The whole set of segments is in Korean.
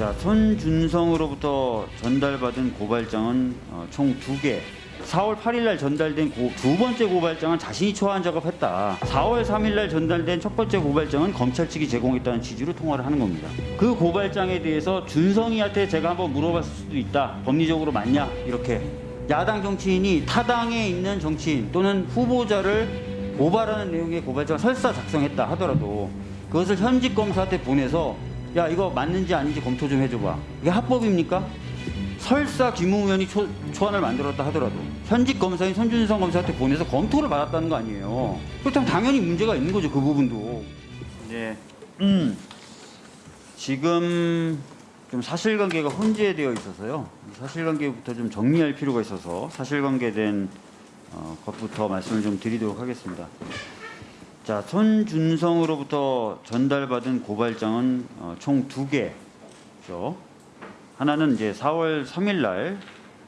자, 손준성으로부터 전달받은 고발장은 어, 총두 개. 4월 8일 날 전달된 고- 두 번째 고발장은 자신이 초안 작업했다. 4월 3일 날 전달된 첫 번째 고발장은 검찰 측이 제공했다는 취지로 통화를 하는 겁니다. 그 고발장에 대해서 준성이한테 제가 한번 물어봤을 수도 있다. 법리적으로 맞냐? 이렇게 야당 정치인이 타당에 있는 정치인 또는 후보자를 고발하는 내용의 고발장을 설사 작성했다 하더라도 그것을 현직 검사한테 보내서 야 이거 맞는지 아닌지 검토 좀 해줘봐. 이게 합법입니까? 설사 김웅 의원이 초, 초안을 만들었다 하더라도 현직 검사인 손준성 검사한테 보내서 검토를 받았다는 거 아니에요. 그렇다면 당연히 문제가 있는 거죠 그 부분도. 네. 음. 지금 좀 사실관계가 혼재되어 있어서요. 이 사실관계부터 좀 정리할 필요가 있어서 사실관계된 어, 것부터 말씀을 좀 드리도록 하겠습니다. 자, 손준성으로부터 전달받은 고발장은 어, 총두 개죠. 하나는 이제 4월 3일 날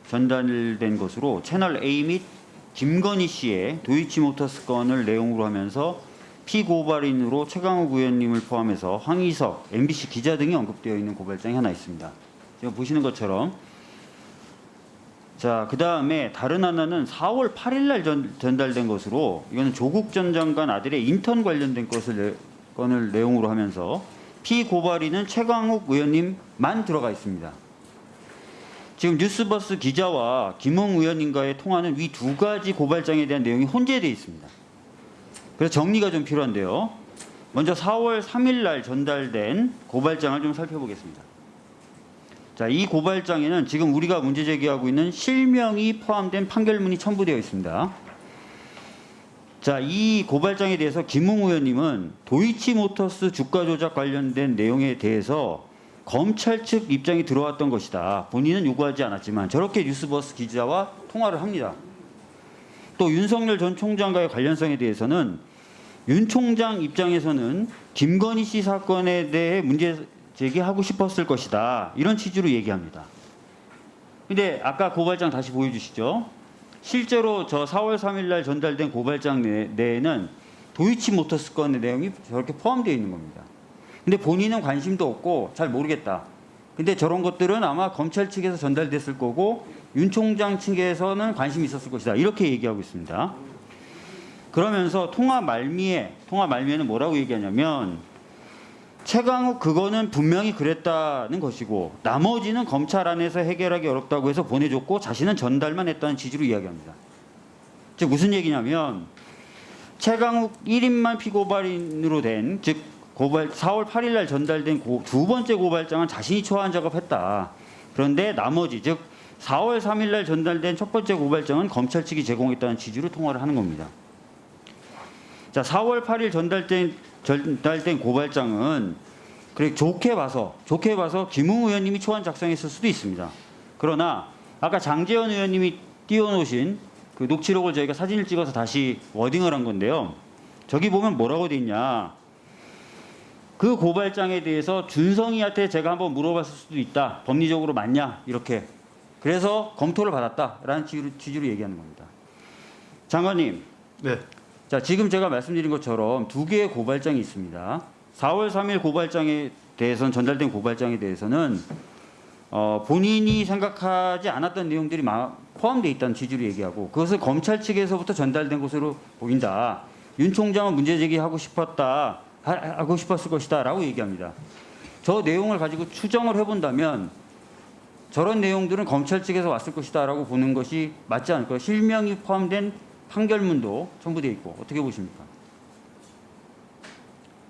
전달된 것으로 채널 A 및 김건희 씨의 도이치모터스 건을 내용으로 하면서 피고발인으로 최강욱 의원님을 포함해서 황희석, MBC 기자 등이 언급되어 있는 고발장이 하나 있습니다. 지금 보시는 것처럼 자, 그 다음에 다른 하나는 4월 8일 날 전, 전달된 것으로 이거는 조국 전 장관 아들의 인턴 관련된 것을 내, 건을 내용으로 하면서 피고발인은 최강욱 의원님만 들어가 있습니다. 지금 뉴스버스 기자와 김웅 의원님과의 통화는 위 두 가지 고발장에 대한 내용이 혼재되어 있습니다. 그래서 정리가 좀 필요한데요. 먼저 4월 3일 날 전달된 고발장을 좀 살펴보겠습니다. 자, 이 고발장에는 지금 우리가 문제 제기하고 있는 실명이 포함된 판결문이 첨부되어 있습니다. 자, 이 고발장에 대해서 김웅 의원님은 도이치모터스 주가 조작 관련된 내용에 대해서 검찰 측 입장이 들어왔던 것이다. 본인은 요구하지 않았지만 저렇게 뉴스버스 기자와 통화를 합니다. 또 윤석열 전 총장과의 관련성에 대해서는 윤 총장 입장에서는 김건희 씨 사건에 대해 문제 제기하고 싶었을 것이다. 이런 취지로 얘기합니다. 근데 아까 고발장 다시 보여주시죠. 실제로 저 4월 3일 날 전달된 고발장 내, 내에는 도이치 모터스 건의 내용이 저렇게 포함되어 있는 겁니다. 근데 본인은 관심도 없고 잘 모르겠다. 근데 저런 것들은 아마 검찰 측에서 전달됐을 거고 윤 총장 측에서는 관심이 있었을 것이다. 이렇게 얘기하고 있습니다. 그러면서 통화 말미에 통화 말미에는 뭐라고 얘기하냐면 최강욱 그거는 분명히 그랬다는 것이고 나머지는 검찰 안에서 해결하기 어렵다고 해서 보내줬고 자신은 전달만 했다는 취지로 이야기합니다. 즉 무슨 얘기냐면 최강욱 1인만 피고발인으로 된 즉 고발 4월 8일 날 전달된 고, 두 번째 고발장은 자신이 초안 작업했다. 그런데 나머지 즉 4월 3일 날 전달된 첫 번째 고발장은 검찰 측이 제공했다는 취지로 통화를 하는 겁니다. 자, 4월 8일 전달된 전달된 고발장은 그래 좋게 봐서 좋게 봐서 김웅 의원님이 초안 작성했을 수도 있습니다. 그러나 아까 장재현 의원님이 띄워놓으신 그 녹취록을 저희가 사진을 찍어서 다시 워딩을 한 건데요. 저기 보면 뭐라고 돼 있냐? 그 고발장에 대해서 준성이한테 제가 한번 물어봤을 수도 있다. 법리적으로 맞냐? 이렇게. 그래서 검토를 받았다라는 취지로, 취지로 얘기하는 겁니다. 장관님, 네. 자, 지금 제가 말씀드린 것처럼 두 개의 고발장이 있습니다. 4월 3일 고발장에 대해서는 전달된 고발장에 대해서는 어, 본인이 생각하지 않았던 내용들이 마- 포함되어 있다는 취지로 얘기하고 그것을 검찰 측에서부터 전달된 것으로 보인다. 윤 총장은 문제 제기하고 싶었다. 하- 하고 싶었을 것이다 라고 얘기합니다. 저 내용을 가지고 추정을 해본다면 저런 내용들은 검찰 측에서 왔을 것이다 라고 보는 것이 맞지 않을까요? 실명이 포함된 판결문도 첨부되어 있고 어떻게 보십니까?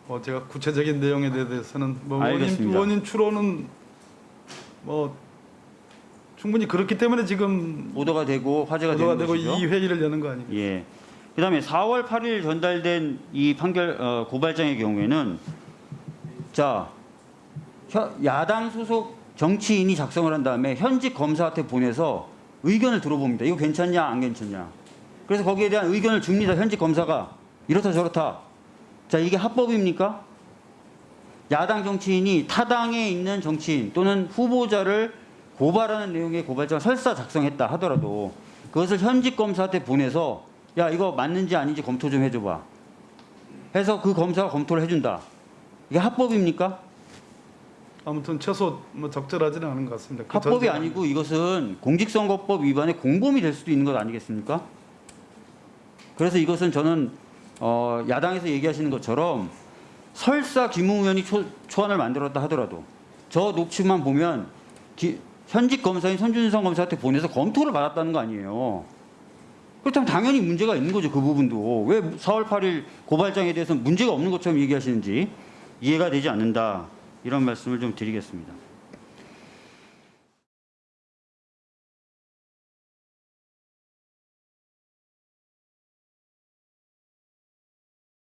뭐 제가 구체적인 내용에 대해서는 뭐 알겠습니다. 의원님 추론은 뭐 충분히 그렇기 때문에 지금 보도가 되고 화제가 되는 되고 것이죠. 이 회의를 여는 거 아닙니까? 예. 그다음에 4월 8일 전달된 이 판결 어, 고발장의 경우에는 자 혀- 야당 소속 정치인이 작성을 한 다음에 현직 검사한테 보내서 의견을 들어봅니다. 이거 괜찮냐 안 괜찮냐. 그래서 거기에 대한 의견을 줍니다. 현직 검사가 이렇다 저렇다. 자 이게 합법입니까? 야당 정치인이 타당에 있는 정치인 또는 후보자를 고발하는 내용의 고발장을 설사 작성했다 하더라도 그것을 현직 검사한테 보내서 야 이거 맞는지 아닌지 검토 좀 해줘봐 해서 그 검사가 검토를 해준다 이게 합법입니까? 아무튼 최소 뭐 적절하지는 않은 것 같습니다. 그 합법이 아니고 이것은 공직선거법 위반의 공범이 될 수도 있는 것 아니겠습니까? 그래서 이것은 저는 어, 야당에서 얘기하시는 것처럼 설사 김웅 의원이 초, 초안을 만들었다 하더라도 저 녹취만 보면 기- 현직 검사인 손준성 검사한테 보내서 검토를 받았다는 거 아니에요. 그렇다면 당연히 문제가 있는 거죠 그 부분도 왜 4월 8일 고발장에 대해서 문제가 없는 것처럼 얘기하시는지 이해가 되지 않는다 이런 말씀을 좀 드리겠습니다.